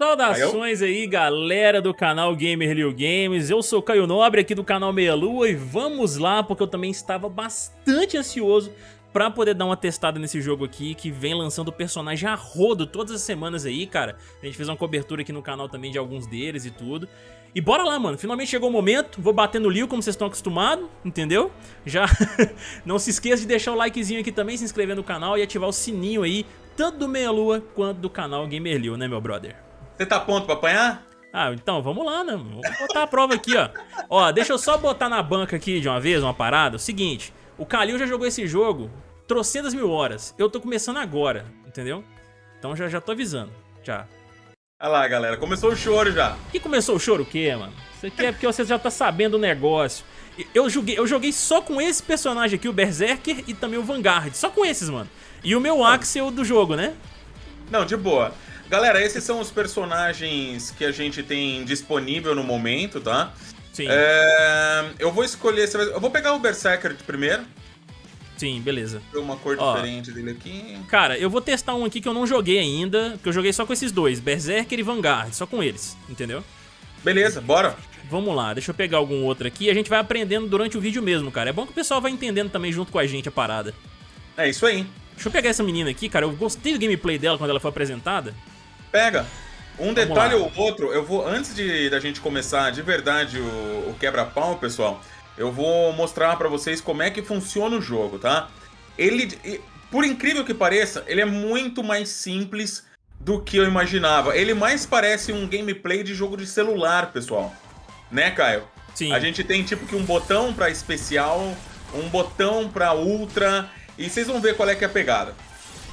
Saudações aí, galera do canal Gamer Games. Eu sou Caio Nobre aqui do canal Meia Lua e vamos lá porque eu também estava bastante ansioso pra poder dar uma testada nesse jogo aqui que vem lançando personagem a rodo todas as semanas aí, cara. A gente fez uma cobertura aqui no canal também de alguns deles e tudo. E bora lá, mano. Finalmente chegou o momento. Vou bater no Liu como vocês estão acostumados, entendeu? Já não se esqueça de deixar o likezinho aqui também, se inscrever no canal e ativar o sininho aí, tanto do Meia Lua quanto do canal Gamer Liu, né, meu brother? Você tá pronto pra apanhar? Ah, então vamos lá, né? Vou botar a prova aqui, ó. Ó, deixa eu só botar na banca aqui de uma vez uma parada. O seguinte, o Kalil já jogou esse jogo trocentas mil horas. Eu tô começando agora, entendeu? Então já, já tô avisando, já. Olha lá, galera, começou o choro já. Que começou o choro o quê, mano? Isso aqui é porque você já tá sabendo o negócio. Eu joguei, eu joguei só com esse personagem aqui, o Berserker e também o Vanguard. Só com esses, mano. E o meu Axel do jogo, né? Não, de boa. Galera, esses são os personagens que a gente tem disponível no momento, tá? Sim. É, eu vou escolher... Eu vou pegar o Berserker primeiro. Sim, beleza. Uma cor Ó, diferente dele aqui. Cara, eu vou testar um aqui que eu não joguei ainda, que eu joguei só com esses dois, Berserker e Vanguard, só com eles, entendeu? Beleza, bora. Vamos lá, deixa eu pegar algum outro aqui e a gente vai aprendendo durante o vídeo mesmo, cara. É bom que o pessoal vai entendendo também junto com a gente a parada. É isso aí. Deixa eu pegar essa menina aqui, cara. Eu gostei do gameplay dela quando ela foi apresentada. Pega. Um detalhe ou outro, eu vou, antes de da gente começar de verdade o, o quebra-pau, pessoal, eu vou mostrar pra vocês como é que funciona o jogo, tá? Ele, por incrível que pareça, ele é muito mais simples do que eu imaginava. Ele mais parece um gameplay de jogo de celular, pessoal. Né, Caio? Sim. A gente tem tipo que um botão pra especial, um botão pra ultra, e vocês vão ver qual é que é a pegada.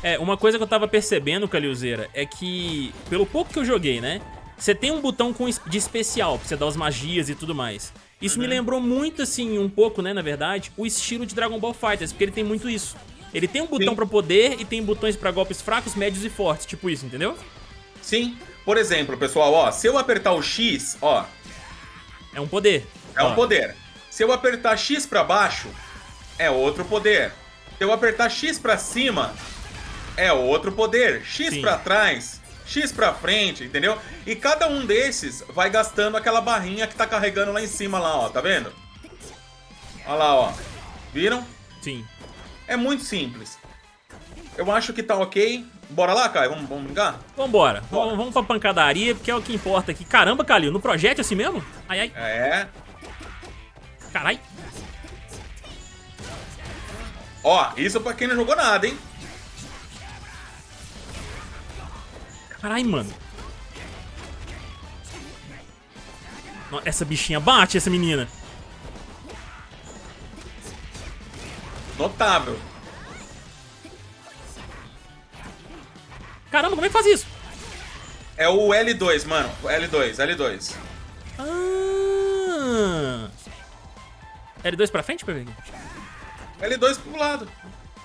É, uma coisa que eu tava percebendo, Calilzeira, é que, pelo pouco que eu joguei, né? Você tem um botão com, de especial, pra você dar as magias e tudo mais. Isso uhum. me lembrou muito, assim, um pouco, né, na verdade, o estilo de Dragon Ball FighterZ, porque ele tem muito isso. Ele tem um botão pra poder e tem botões pra golpes fracos, médios e fortes, tipo isso, entendeu? Sim. Por exemplo, pessoal, ó, se eu apertar o X, ó... É um poder. É ó. um poder. Se eu apertar X pra baixo, é outro poder. Se eu apertar X pra cima, é outro poder. X pra trás, X pra frente, entendeu? E cada um desses vai gastando aquela barrinha que tá carregando lá em cima lá, ó, tá vendo? Olha lá, ó. Viram? Sim. É muito simples. Eu acho que tá ok. Bora lá, Caio? Vamos, vamos brincar? Vambora. Vamos, vamos pra pancadaria, porque é o que importa aqui. Caramba, Calil, no projeto assim mesmo? Ai, ai. É. Carai. Ó, isso pra quem não jogou nada, hein? Carai, mano. Essa bichinha bate, essa menina. Notável. Caramba, como é que faz isso? É o L2, mano. L2, L2. Ah. L2 pra frente, Pepe? L2 pro lado.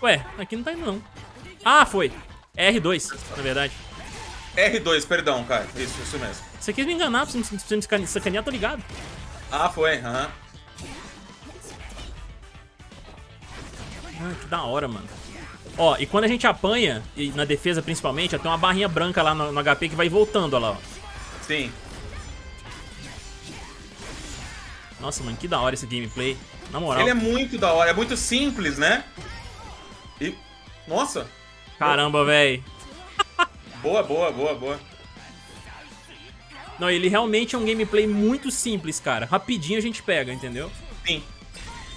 Ué, aqui não tá indo não. Ah, foi. É R2, na verdade. R2, perdão, cara. Isso, isso mesmo. Você quis me enganar, pra você me sacanear, tô ligado. Ah, foi, aham. Ah, que da hora, mano. Ó, e quando a gente apanha, e na defesa principalmente, ó, tem uma barrinha branca lá no, no HP que vai voltando, ó lá, ó. Sim. Nossa, mano, que da hora esse gameplay. Na moral. Ele é muito da hora, é muito simples, né? E... Nossa! Caramba, velho. Boa, boa, boa, boa. Não, ele realmente é um gameplay muito simples, cara. Rapidinho a gente pega, entendeu? Sim.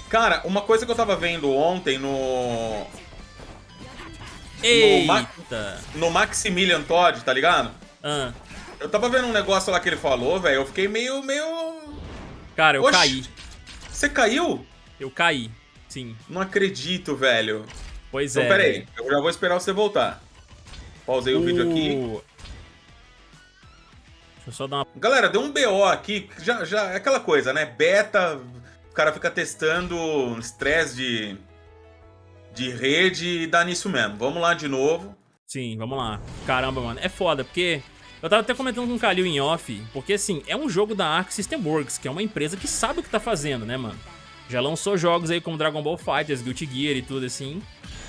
Cara, uma coisa que eu tava vendo ontem no... Eita! No, Ma... no Maximilian Todd, tá ligado? Ah. Eu tava vendo um negócio lá que ele falou, velho. Eu fiquei meio, meio... Cara, eu Oxi. caí. Você caiu? Eu caí, sim. Não acredito, velho. Pois então, é. Então, pera aí. Eu já vou esperar você voltar. Pausei o, o vídeo aqui. Deixa eu só dar uma... Galera, deu um BO aqui, já, já é aquela coisa, né? Beta, o cara fica testando estresse de, de rede e dá nisso mesmo. Vamos lá de novo. Sim, vamos lá. Caramba, mano, é foda, porque... Eu tava até comentando com o Kalil em off, porque assim, é um jogo da Arc System Works, que é uma empresa que sabe o que tá fazendo, né, mano? Já lançou jogos aí como Dragon Ball FighterZ, Guilty Gear e tudo assim.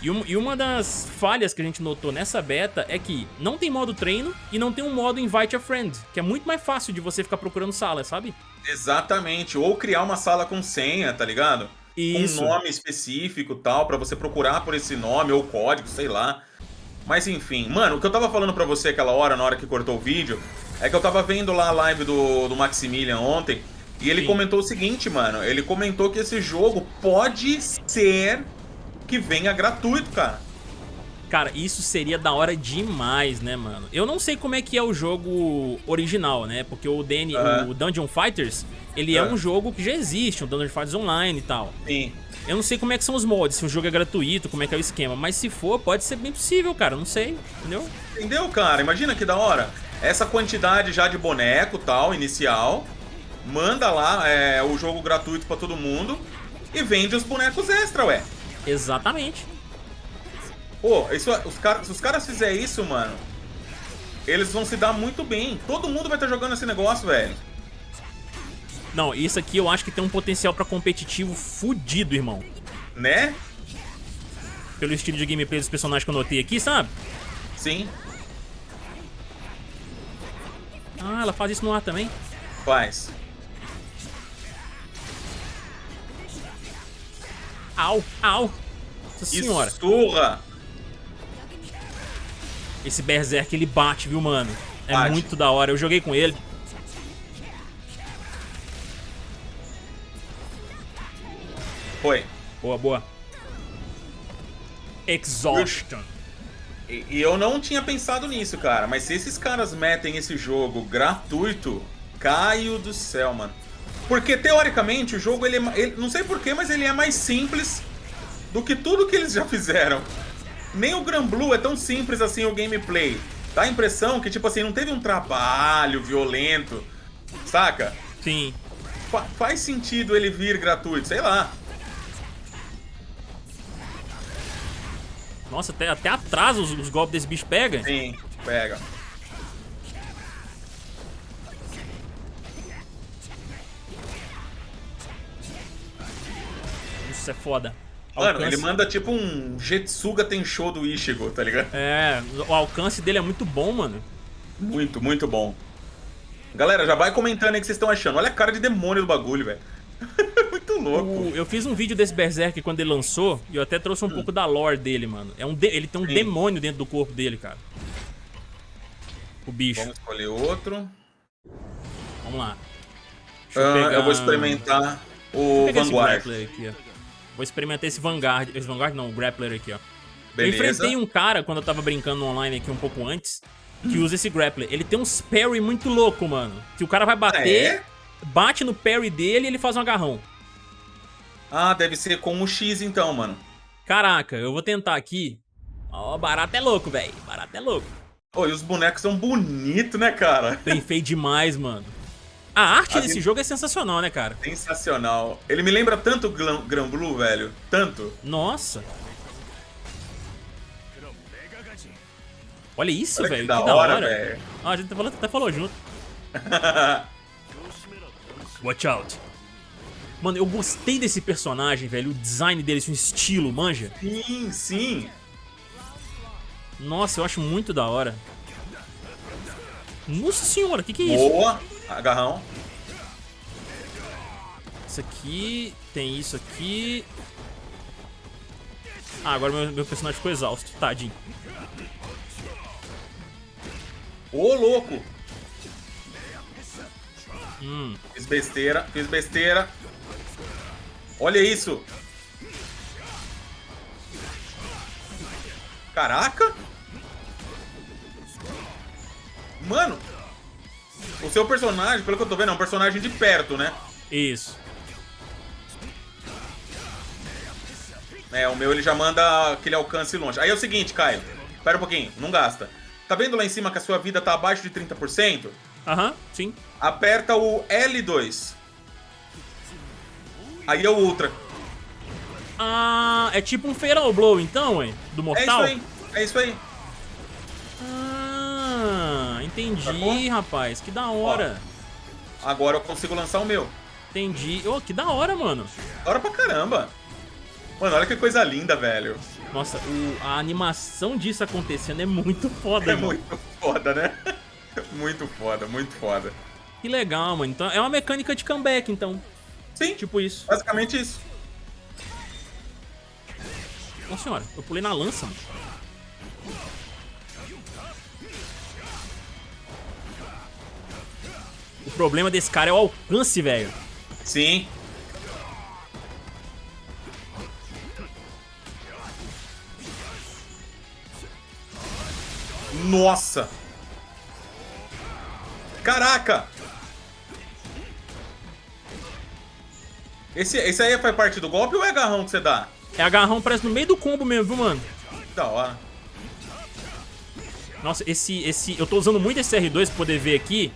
E, um, e, uma das falhas que a gente notou nessa beta é que não tem modo treino e não tem um modo invite a friend, que é muito mais fácil de você ficar procurando sala, sabe? Exatamente, ou criar uma sala com senha, tá ligado? Isso. Com um nome específico tal, para você procurar por esse nome ou código, sei lá. Mas enfim, mano, o que eu tava falando pra você aquela hora, na hora que cortou o vídeo, é que eu tava vendo lá a live do, do Maximilian ontem, e ele Sim. comentou o seguinte, mano, ele comentou que esse jogo pode ser que venha gratuito, cara. Cara, isso seria da hora demais, né, mano? Eu não sei como é que é o jogo original, né? Porque o, DN, o Dungeon Fighters, ele é um jogo que já existe, um Dungeon Fighters Online e tal. Sim. Eu não sei como é que são os mods, se o jogo é gratuito, como é que é o esquema. Mas se for, pode ser bem possível, cara. Não sei, entendeu? Entendeu, cara? Imagina que da hora. Essa quantidade já de boneco tal, inicial. Manda lá é, o jogo gratuito pra todo mundo. E vende os bonecos extra, ué. Exatamente. Pô, isso, os cara, se os caras fizerem isso, mano, eles vão se dar muito bem. Todo mundo vai estar jogando esse negócio, velho. Não, isso aqui eu acho que tem um potencial pra competitivo fudido, irmão. Né? Pelo estilo de gameplay dos personagens que eu notei aqui, sabe? Sim. Ah, ela faz isso no ar também? Faz. Au, au. Nossa senhora. Surra. Esse Berserk, ele bate, viu, mano? É bate. muito da hora. Eu joguei com ele. Foi. Boa, boa. Exhaustion. E, e eu não tinha pensado nisso, cara. Mas se esses caras metem esse jogo gratuito, caio do céu, mano. Porque, teoricamente, o jogo, ele, é, ele não sei porquê, mas ele é mais simples do que tudo que eles já fizeram. Nem o Gran Blue é tão simples assim o gameplay. Dá a impressão que, tipo assim, não teve um trabalho violento, saca? Sim. Fa faz sentido ele vir gratuito, sei lá. Nossa, até, até atrás os, os golpes desse bicho pega. Sim, pega. Isso é foda. Mano, alcance... ele manda tipo um Jetsuga Tensho do Ishigo, tá ligado? É, o alcance dele é muito bom, mano. Muito, muito bom. Galera, já vai comentando aí o que vocês estão achando. Olha a cara de demônio do bagulho, velho. muito louco. O, eu fiz um vídeo desse Berserk quando ele lançou e eu até trouxe um hum. pouco da lore dele, mano. É um de... Ele tem um Sim. demônio dentro do corpo dele, cara. O bicho. Vamos escolher outro. Vamos lá. Eu, uh, pegar... eu, vou experimentar o Vanguard. Aqui, Vou experimentar esse Vanguard. Esse Vanguard não, o Grappler aqui, ó. Beleza. Eu enfrentei um cara quando eu tava brincando online aqui um pouco antes, que usa esse Grappler. Ele tem uns parry muito louco, mano. Que o cara vai bater, é? bate no parry dele e ele faz um agarrão. Ah, deve ser com o X então, mano. Caraca, eu vou tentar aqui. Ó, oh, barato é louco, velho. Barato é louco. Pô, e os bonecos são bonitos, né, cara? Bem feio demais, mano. A arte a desse jogo é sensacional, né, cara? Sensacional. Ele me lembra tanto Gran Blue, velho. Tanto. Nossa. Olha isso, Olha velho. Que da, que da hora, velho. Ah, a gente até falou, até falou junto. Watch out. Mano, eu gostei desse personagem, velho. O design dele, esse estilo, manja? Sim, sim. Nossa, eu acho muito da hora. Nossa senhora, o que, que é isso? Boa. Agarrão. Isso aqui, tem isso aqui. Ah, agora meu, meu personagem ficou exausto, tadinho. Ô, louco! Hum. Fiz besteira, fiz besteira. Olha isso! Caraca! Mano, o seu personagem, pelo que eu tô vendo, é um personagem de perto, né? Isso. É, o meu ele já manda aquele alcance longe. Aí é o seguinte, Caio. Espera um pouquinho, não gasta. Tá vendo lá em cima que a sua vida tá abaixo de 30%? Aham, uhum, sim. Aperta o L2. Aí é o Ultra. Ah, é tipo um Feral Blow então, hein? Do Mortal? É isso aí, é isso aí. Entendi, rapaz. Que da hora. Ó, agora eu consigo lançar o meu. Entendi. Oh, que da hora, mano. Da hora pra caramba. Mano, olha que coisa linda, velho. Nossa, o, a animação disso acontecendo é muito foda, É mano. muito foda, né? Muito foda, muito foda. Que legal, mano. Então é uma mecânica de comeback, então. Sim, Tipo isso. basicamente isso. Nossa senhora, eu pulei na lança, mano. O problema desse cara é o alcance, velho. Sim. Nossa! Caraca! Esse, esse aí faz parte do golpe ou é agarrão que você dá? É agarrão, parece no meio do combo mesmo, viu, mano? Da hora. Nossa, esse, esse... Eu tô usando muito esse R2 pra poder ver aqui.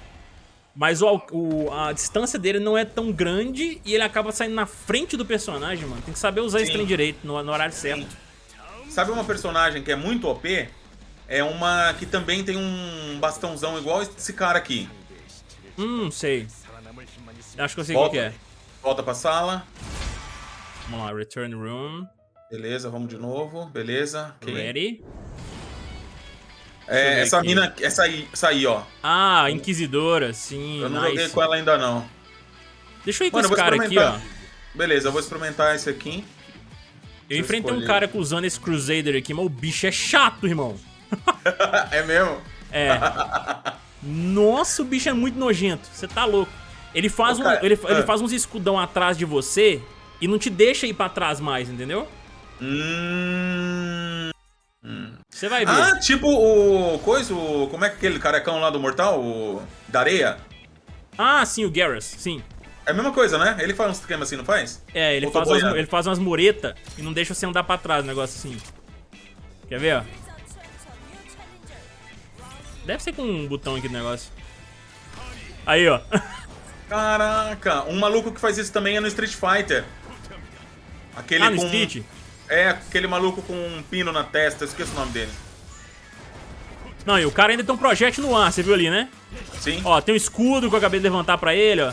Mas o, o- a distância dele não é tão grande e ele acaba saindo na frente do personagem, mano. Tem que saber usar esse Sim. trem direito, no, no horário certo. Sabe uma personagem que é muito OP? É uma que também tem um bastãozão igual esse cara aqui. Hum, sei. Acho que eu sei Volta. qual que é. Volta pra sala. Vamos lá, Return Room. Beleza, vamos de novo. Beleza. ok. Ready. É, essa aqui. mina, essa aí, essa aí, ó. Ah, Inquisidora, sim, Eu não nice. joguei com ela ainda não. Deixa eu ir com Mano, esse cara aqui, ó. Beleza, eu vou experimentar esse aqui. Eu enfrentei um cara usando esse Crusader aqui, mas o bicho é chato, irmão. é mesmo? É. Nossa, o bicho é muito nojento. Você tá louco. Ele faz, um, cara, ele, ele ah. faz uns escudão atrás de você e não te deixa ir pra trás mais, entendeu? Hum... Você vai ver. Ah, tipo o... Coisa, o... Como é que aquele carecão lá do Mortal? O... Da areia? Ah, sim, o Garrus, sim. É a mesma coisa, né? Ele faz uns esquema assim, não faz? É, ele Ou faz, umas, ele faz umas muretas e não deixa você andar pra trás, um negócio assim. Quer ver, ó? Deve ser com um botão aqui do negócio. Aí, ó. Caraca, um maluco que faz isso também é no Street Fighter. Aquele ah, no com... Street? É, aquele maluco com um pino na testa, eu esqueço o nome dele. Não, e o cara ainda tem um projétil no ar, você viu ali, né? Sim? Ó, tem um escudo que eu acabei de levantar pra ele, ó.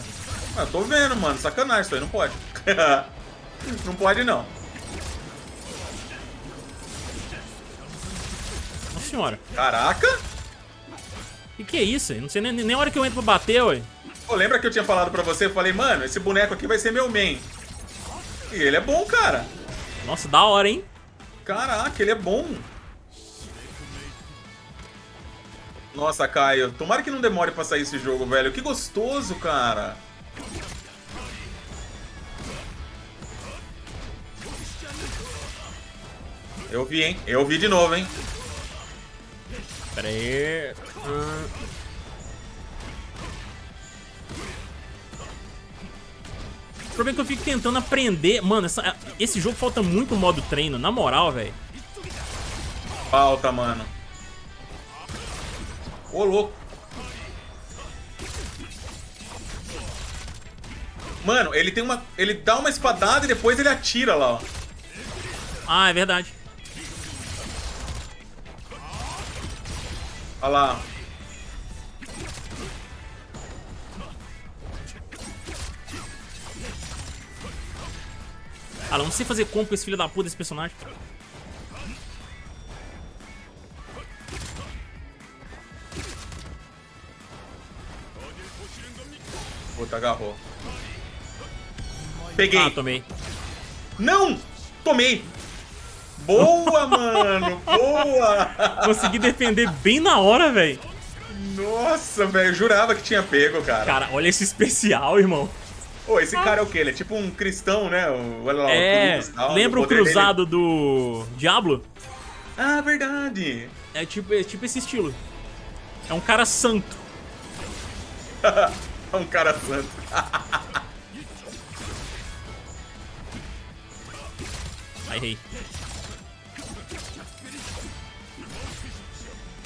Ah, eu tô vendo, mano. Sacanagem isso aí, não pode. não pode, não. Nossa senhora. Caraca! O que, é isso? Não sei nem, nem a hora que eu entro pra bater, ué. Pô, lembra que eu tinha falado pra você? Eu falei, mano, esse boneco aqui vai ser meu main. E ele é bom, cara. Nossa, da hora, hein? Caraca, ele é bom. Nossa, Caio, tomara que não demore pra sair esse jogo, velho. Que gostoso, cara. Eu vi, hein? Eu vi de novo, hein? Pera aí. Ah. Problema é que eu fico tentando aprender. Mano, essa- esse jogo falta muito modo treino, na moral, velho. Falta, mano. Ô, louco. Mano, ele tem uma. Ele dá uma espadada e depois ele atira lá, ó. Ah, é verdade. Olha lá. Ah, não sei fazer combo com esse filho da puta desse personagem. Puta, agarrou. Peguei. Ah, tomei. Não! Tomei! Boa, mano! Boa! Consegui defender bem na hora, velho. Nossa, velho, jurava que tinha pego, cara. Cara, olha esse especial, irmão. Ô, esse cara é o quê? Ele é tipo um cristão, né? O, olha lá, É, cruz, tal, lembra o poder dele. cruzado do Diablo? Ah, verdade! É tipo, é tipo esse estilo. É um cara santo. É um cara santo. Ai, errei.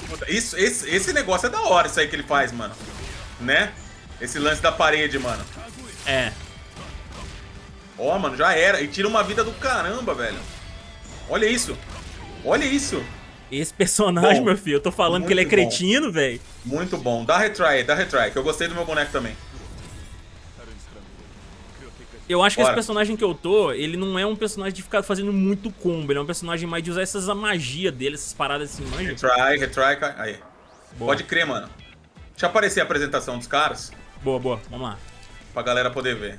Puta, Isso, esse, esse negócio é da hora, isso aí que ele faz, mano. Né? Esse lance da parede, mano. É. Ó, mano, já era. E tira uma vida do caramba, velho. Olha isso. Olha isso. Esse personagem, Bom, meu filho, eu tô falando que ele é cretino, velho. Muito bom. Dá retry, dá retry, que eu gostei do meu boneco também. Eu acho que Bora. esse personagem que eu tô, ele não é um personagem de ficar fazendo muito combo. Ele é um personagem mais de usar essas magia dele, essas paradas assim, manja. Retry, retry, aí. Boa. Pode crer, mano. Deixa aparecer a apresentação dos caras. Boa, boa. Vamos lá. Pra galera poder ver.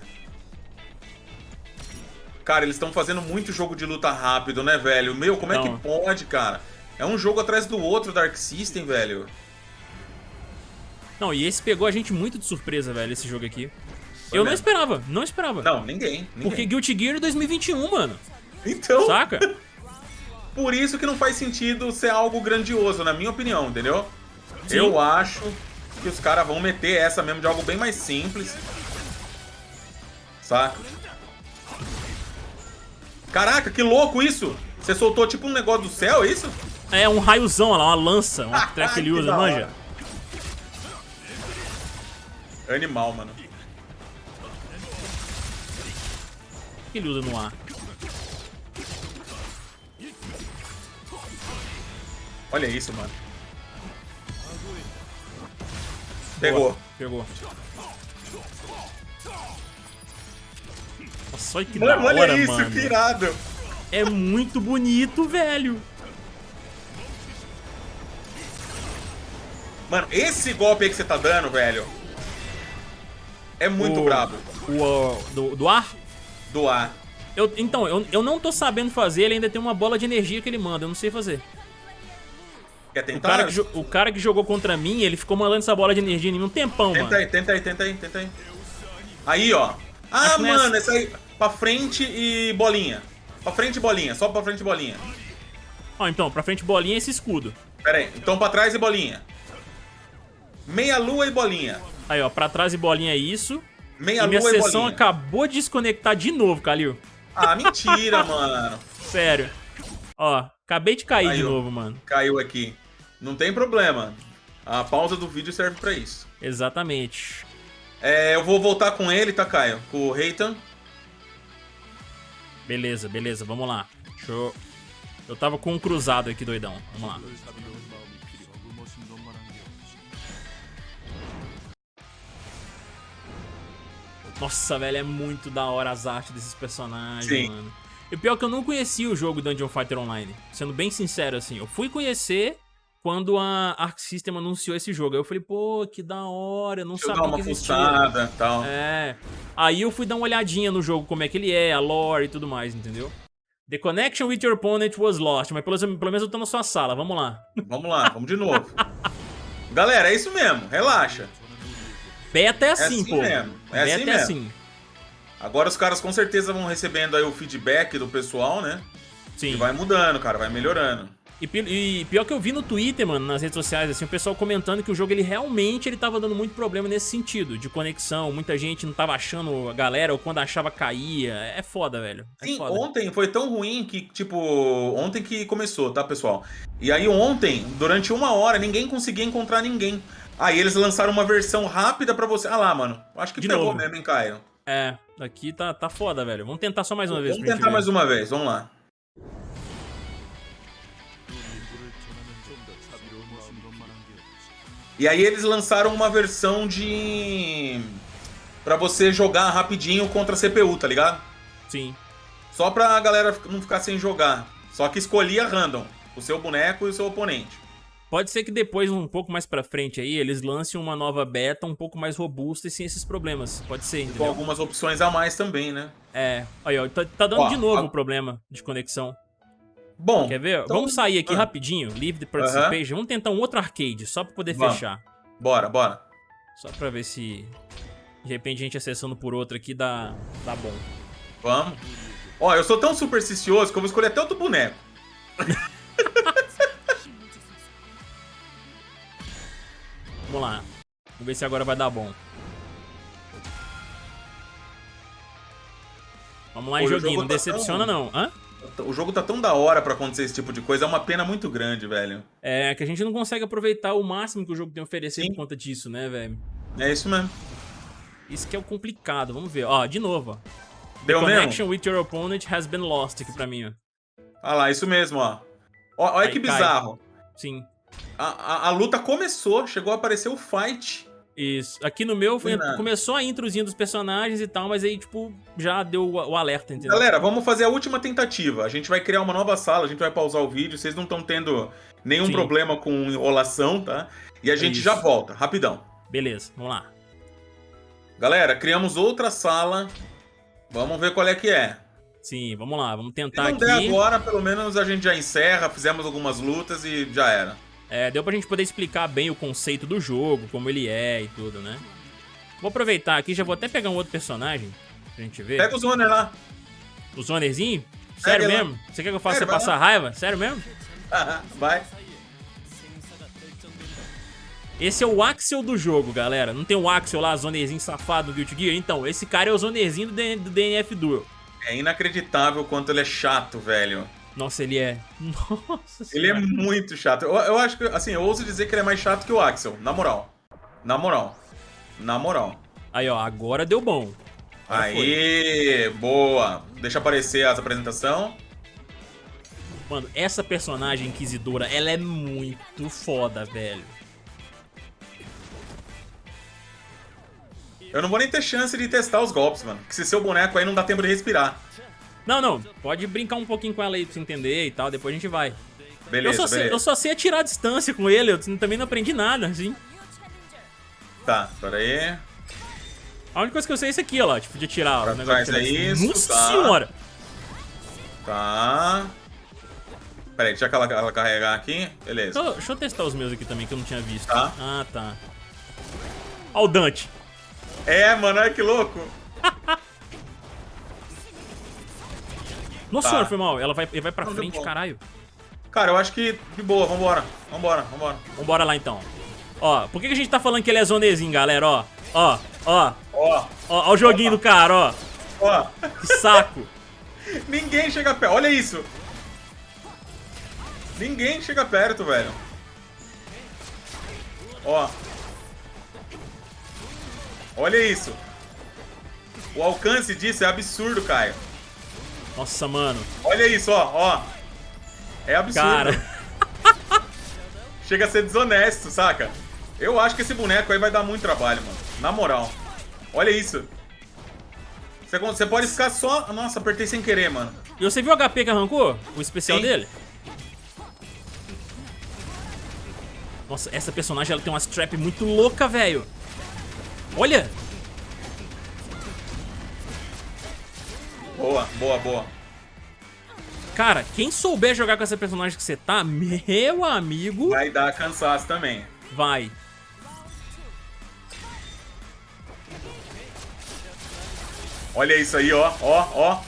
Cara, eles estão fazendo muito jogo de luta rápido, né, velho? Meu, como então. é que pode, cara? É um jogo atrás do outro Dark System, velho. Não, e esse pegou a gente muito de surpresa, velho, esse jogo aqui. Foi eu mesmo. não esperava, não esperava. Não, ninguém, ninguém. Porque Guilty Gear 2021, mano. Então... Saca? Por isso que não faz sentido ser algo grandioso, na minha opinião, entendeu? Sim. Eu acho que os caras vão meter essa mesmo de algo bem mais simples. Saca? Caraca, que louco isso! Você soltou tipo um negócio do céu, é isso? É, um raiozão lá, uma lança, uma treco que ele usa, manja. Animal, mano. O que ele usa no ar? Olha isso, mano. Pegou. Boa. Pegou. Nossa, olha que mano, da hora, olha isso, mano. que irado. É muito bonito, velho. Mano, esse golpe aí que você tá dando, velho, é muito o, brabo. O, do, do ar? Do ar. Eu, então, eu, eu não tô sabendo fazer, ele ainda tem uma bola de energia que ele manda, eu não sei fazer. Quer tentar? O cara, que, o cara que jogou contra mim, ele ficou mandando essa bola de energia em mim um tempão, tenta mano. Aí, tenta aí, tenta aí, tenta aí. Aí, ó. Ah, mano, essa aí, pra frente e bolinha. Pra frente bolinha, só pra frente bolinha. Ó, então, pra frente bolinha e esse escudo. Pera aí, então pra trás e bolinha. Meia lua e bolinha. Aí, ó, pra trás e bolinha é isso. Meia e minha lua sessão e bolinha. acabou de desconectar de novo, Kalil. Ah, mentira, mano. Sério. Ó, acabei de cair Caiu. de novo, mano. Caiu aqui. Não tem problema. A pausa do vídeo serve pra isso. Exatamente. É, eu vou voltar com ele, tá, Caio? Com o Reitan. Beleza, beleza, vamos lá. Deixa eu... Eu tava com um cruzado aqui, doidão. Vamos lá. Nossa, velho, é muito da hora as artes desses personagens, Sim. mano. E pior que eu não conhecia o jogo Dungeon Fighter Online. Sendo bem sincero, assim. Eu fui conhecer quando a Arc System anunciou esse jogo. Aí eu falei, pô, que da hora, eu não Deixa sabia eu dar uma que e tal. É. Aí eu fui dar uma olhadinha no jogo, como é que ele é, a lore e tudo mais, entendeu? The connection with your opponent was lost, mas pelo, pelo menos eu tô na sua sala, vamos lá. Vamos lá, vamos de novo. Galera, é isso mesmo, relaxa. Beta é assim, é assim pô. Mesmo. É Beta assim é mesmo. assim. Agora os caras com certeza vão recebendo aí o feedback do pessoal, né? Sim. E vai mudando, cara, vai melhorando. E, e, pior que eu vi no Twitter, mano, nas redes sociais, assim, o pessoal comentando que o jogo, ele realmente, ele tava dando muito problema nesse sentido, de conexão, muita gente não tava achando a galera, ou quando achava caía, é foda, velho. É Sim, foda. ontem foi tão ruim que, tipo, ontem que começou, tá, pessoal? E aí ontem, durante uma hora, ninguém conseguia encontrar ninguém. Aí eles lançaram uma versão rápida pra você. Ah lá, mano, acho que de pegou novo. mesmo, hein, Caio? É, aqui tá, tá foda, velho. Vamos tentar só mais uma vez. Vamos tentar mais uma vez, vamos lá. E aí eles lançaram uma versão de... Pra você jogar rapidinho contra a CPU, tá ligado? Sim. Só pra galera não ficar sem jogar. Só que escolhia random. O seu boneco e o seu oponente. Pode ser que depois, um pouco mais pra frente aí, eles lancem uma nova beta um pouco mais robusta e sem esses problemas. Pode ser, entendeu? Com algumas opções a mais também, né? É. Aí, ó, tá, tá dando ó, de novo o a... problema de conexão. Bom. Quer ver? Então... Vamos sair aqui ah. rapidinho, leave the participation. Vamos tentar um outro arcade, só pra poder Vamos. fechar. Bora, bora. Só pra ver se de repente a gente acessando por outro aqui dá, dá bom. Vamos. Ó, eu sou tão supersticioso que eu vou escolher até outro boneco. Vamos lá. Vamos ver se agora vai dar bom. Vamos lá em joguinho, não tá decepciona tão... não. Hã? O jogo tá tão da hora pra acontecer esse tipo de coisa, é uma pena muito grande, velho. É, que a gente não consegue aproveitar o máximo que o jogo tem a oferecer Sim. por conta disso, né, velho? É isso mesmo. Isso que é o complicado, vamos ver. Ó, de novo, ó. Deu The connection mesmo? with your opponent has been lost aqui pra mim, ó. Ah lá, isso mesmo, ó. olha que cai. bizarro. Sim. A, a, a, luta começou, chegou a aparecer o fight, Isso. Aqui no meu foi, começou a introzinha dos personagens e tal, mas aí, tipo, já deu o, o, alerta, entendeu? Galera, vamos fazer a última tentativa. A gente vai criar uma nova sala, a gente vai pausar o vídeo. Vocês não estão tendo nenhum Sim. problema com enrolação, tá? E a gente Isso. já volta, rapidão. Beleza, vamos lá. Galera, criamos outra sala. Vamos ver qual é que é. Sim, vamos lá, vamos tentar Se não aqui. der agora, pelo menos a gente já encerra, fizemos algumas lutas e já era. É, deu pra gente poder explicar bem o conceito do jogo, como ele é e tudo, né? Vou aproveitar aqui, já vou até pegar um outro personagem pra gente ver. Pega o Zoner lá. O Zonerzinho? Sério Pega mesmo? Lá. Você quer que eu faça você passar lá. raiva? Sério mesmo? vai. Esse é o Axel do jogo, galera. Não tem o Axel lá, Zonerzinho safado do Guilty Gear? Então, esse cara é o Zonerzinho do, DNF Duel. É inacreditável o quanto ele é chato, velho. Nossa, ele é. Nossa Ele é muito chato. Eu, eu acho que, assim, eu ouso dizer que ele é mais chato que o Axel, na moral. Na moral. Na moral. Aí, ó, agora deu bom. Agora Aí, foi. boa. Deixa aparecer as apresentação. Mano, essa personagem inquisidora, ela é muito foda, velho. Eu não vou nem ter chance de testar os golpes, mano. Porque se seu boneco aí não dá tempo de respirar. Não, não. Pode brincar um pouquinho com ela aí pra você entender e tal. Depois a gente vai. Beleza, eu só, beleza. Sei, eu só sei atirar a distância com ele. Eu também não aprendi nada, assim. Tá, pera aí. A única coisa que eu sei é isso aqui, ó. Tipo, de atirar. Pra o negócio é isso, Nossa tá. senhora! Tá. Pera aí, deixa ela, ela carregar aqui. Beleza. Deixa eu, deixa eu, testar os meus aqui também, que eu não tinha visto. Tá. Ah, tá. Ó o Dante. É, mano, olha que louco. Nossa tá. senhora, foi mal. Ela vai, ele vai pra não, frente, caralho. Cara, eu acho que de boa, vambora. Vambora, vambora. Vambora lá então. Ó, por que, que a gente tá falando que ele é zonezinho, galera? Ó, ó, ó. Ó. Ó, ó o joguinho ó. do cara, ó. Ó. Que saco. Ninguém chega perto. Olha isso. Ninguém chega perto, velho. Ó. Olha isso. O alcance disso é absurdo, Caio. Nossa, mano. Olha isso, ó, ó. É absurdo. Cara. Chega a ser desonesto, saca? Eu acho que esse boneco aí vai dar muito trabalho, mano. Na moral. Olha isso. Você, você pode ficar só... Nossa, apertei sem querer, mano. E você viu o HP que arrancou? O especial Sim. dele? Nossa, essa personagem ela tem uma strap muito louca, velho. Olha! Boa, boa, boa. Cara, quem souber jogar com essa personagem que você tá, meu amigo... Vai dar cansaço também. Vai. Olha isso aí, ó, ó, ó.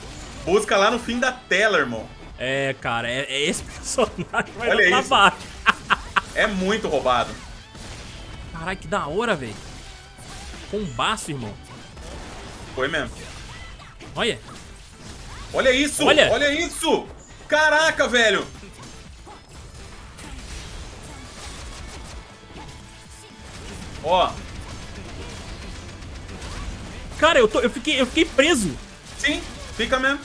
Busca lá no fim da tela, irmão. É, cara, é, é esse personagem vai Olha isso. baixo. é muito roubado. Caralho, que da hora, velho. Combaço, irmão. Foi mesmo. Olha. Olha isso! Olha, Olha isso! Caraca, velho! Ó. Cara, eu, tô, eu, fiquei, eu fiquei preso. Sim, fica mesmo.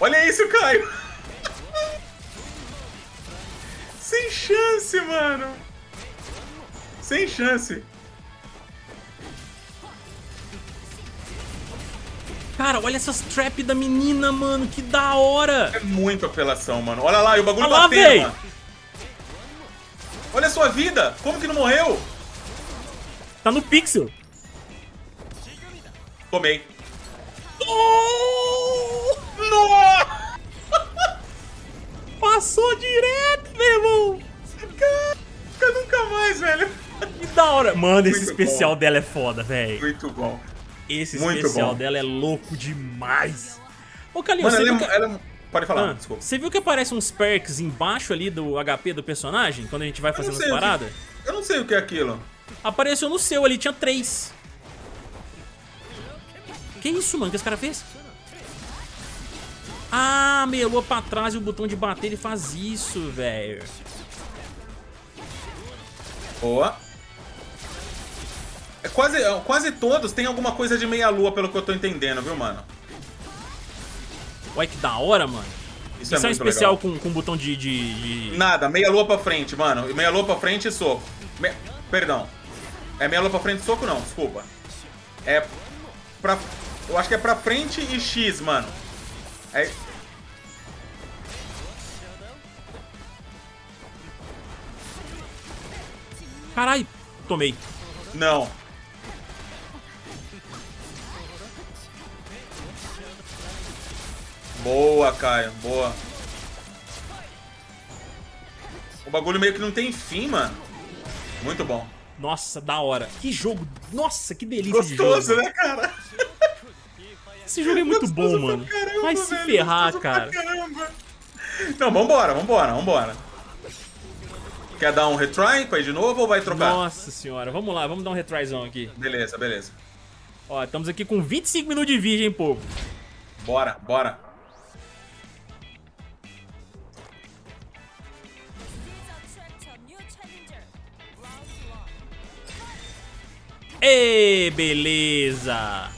Olha isso, Caio. Sem chance, mano. Sem chance. Cara, olha essas trap da menina, mano. Que da hora. É muito apelação, mano. Olha lá, e o bagulho olha batendo, lá, Olha a sua vida. Como que não morreu? Tá no pixel. Tomei. Oh! Nossa! Passou direto, meu irmão. Caraca, nunca mais, velho. Que da hora. Mano, esse especial bom. dela é foda, velho. Muito bom. Esse Muito especial bom. dela é louco demais. Ô, Calil, Mano, ela, é, que... ela, é Pode falar, ah, desculpa. Você viu que aparece uns perks embaixo ali do HP do personagem, quando a gente vai fazendo as paradas? Que... Eu não sei o que é aquilo. Apareceu no seu ali, tinha três. Que isso, mano? O que esse cara fez? Ah, melou pra trás e o botão de bater ele faz isso, velho. Boa. É quase, quase todos tem alguma coisa de meia-lua, pelo que eu tô entendendo, viu, mano? Olha que da hora, mano. Isso, Isso é, é um especial com, com botão de, de, de... Nada, meia-lua pra frente, mano. Meia-lua pra frente e soco. Me... Perdão. É meia lua pra frente, soco não, desculpa. É pra... Eu acho que é pra frente e X, mano. É... Caralho, tomei. Não. Boa, Caio, boa. O bagulho meio que não tem fim, mano. Muito bom. Nossa, da hora. Que jogo. Nossa, que delícia Gostoso, de jogo. né, cara? Esse jogo é muito bom, mano. Caramba, Vai se velho, ferrar, gostoso cara. Não, vambora, vambora, vambora. Quer dar um retry pra ir de novo ou vai trocar? Nossa senhora. Vamos lá, vamos dar um retryzão aqui. Beleza, beleza. Ó, estamos aqui com 25 minutos de vídeo, hein, povo. Bora, bora. Ê, beleza.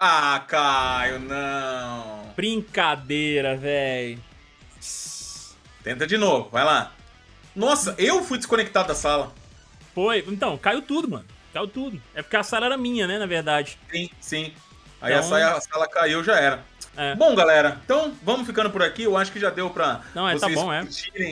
Ah, Caio, não. Brincadeira, véi. Tenta de novo, vai lá. Nossa, eu fui desconectado da sala. Foi. Então, caiu tudo, mano. Caiu tudo. É porque a sala era minha, né, na verdade. Sim, sim. Aí Então- a, saia- a sala caiu, já era. É. Bom, galera, então vamos ficando por aqui. Eu acho que já deu pra Não, é, tá vocês bom, é.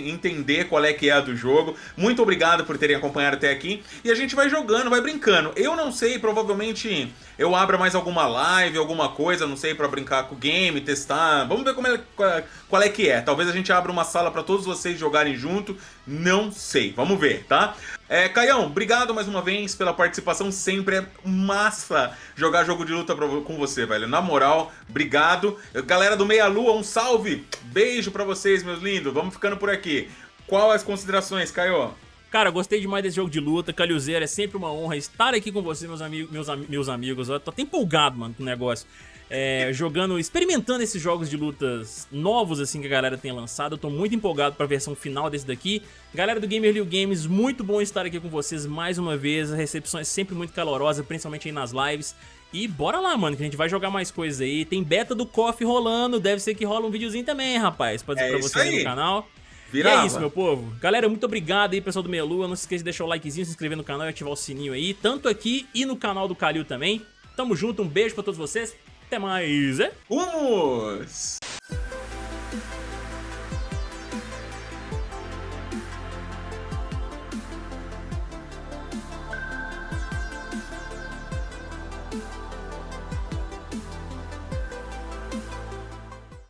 entender qual é que é a do jogo. Muito obrigado por terem acompanhado até aqui. E a gente vai jogando, vai brincando. Eu não sei, provavelmente eu abra mais alguma live, alguma coisa, não sei, pra brincar com o game, testar. Vamos ver como é, qual, é que é. Talvez a gente abra uma sala pra todos vocês jogarem junto. Não sei, vamos ver, tá? É, Caião, obrigado mais uma vez pela participação. Sempre é massa jogar jogo de luta com você, velho. Na moral, obrigado. Galera do Meia Lua, um salve. Beijo pra vocês, meus lindos. Vamos ficando por aqui. Qual as considerações, Caio? Cara, gostei demais desse jogo de luta. Calhuzeiro, é sempre uma honra estar aqui com vocês, meus, amigos, meus, ami- meus amigos. Eu tô até empolgado, mano, com o negócio. É, jogando, experimentando esses jogos de lutas novos, assim, que a galera tem lançado. Eu tô muito empolgado pra versão final desse daqui. Galera do Gamer Liu Games, muito bom estar aqui com vocês mais uma vez. A recepção é sempre muito calorosa, principalmente aí nas lives. E bora lá, mano, que a gente vai jogar mais coisas aí. Tem beta do KOF rolando, deve ser que rola um videozinho também, rapaz, pra, É pra vocês aí no canal. Virava. E é isso, meu povo. Galera, muito obrigado aí, pessoal do Meia Lua. Não se esqueça de deixar o likezinho, se inscrever no canal e ativar o sininho aí, tanto aqui e no canal do Calil também. Tamo junto, um beijo pra todos vocês. Até mais é Vamos!